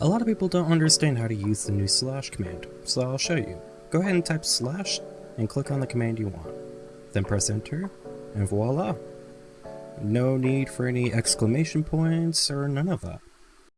A lot of people don't understand how to use the new slash command, so I'll show you. Go ahead and type slash and click on the command you want. Then press enter, and voila! No need for any exclamation points or none of that.